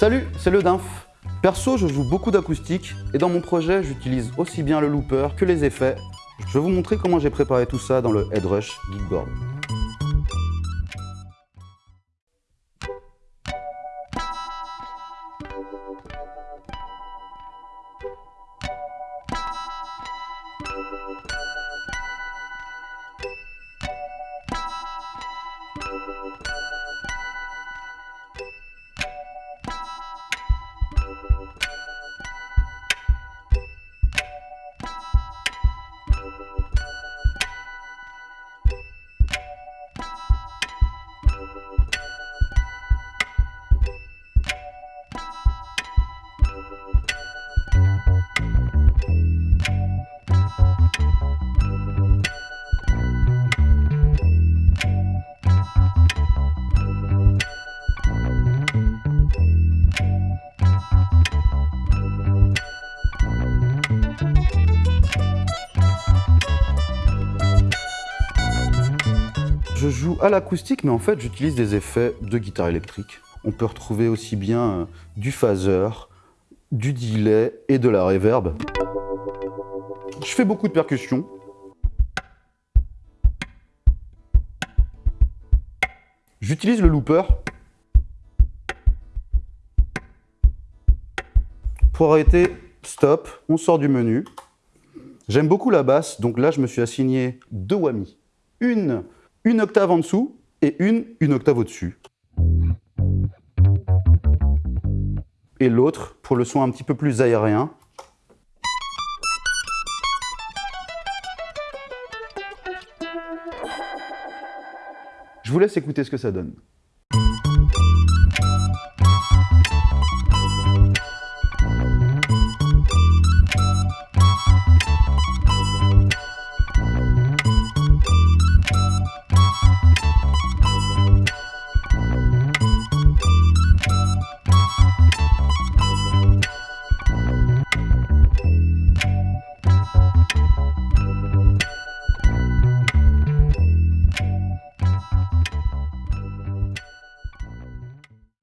Salut, c'est le Dinf. Perso, je joue beaucoup d'acoustique et dans mon projet, j'utilise aussi bien le looper que les effets. Je vais vous montrer comment j'ai préparé tout ça dans le Headrush Geekboard. Je joue à l'acoustique, mais en fait, j'utilise des effets de guitare électrique. On peut retrouver aussi bien euh, du phaser, du delay et de la reverb. Je fais beaucoup de percussions. J'utilise le looper pour arrêter, stop, on sort du menu. J'aime beaucoup la basse, donc là je me suis assigné deux whammy. Une une octave en dessous et une une octave au-dessus. Et l'autre pour le son un petit peu plus aérien. Je vous laisse écouter ce que ça donne.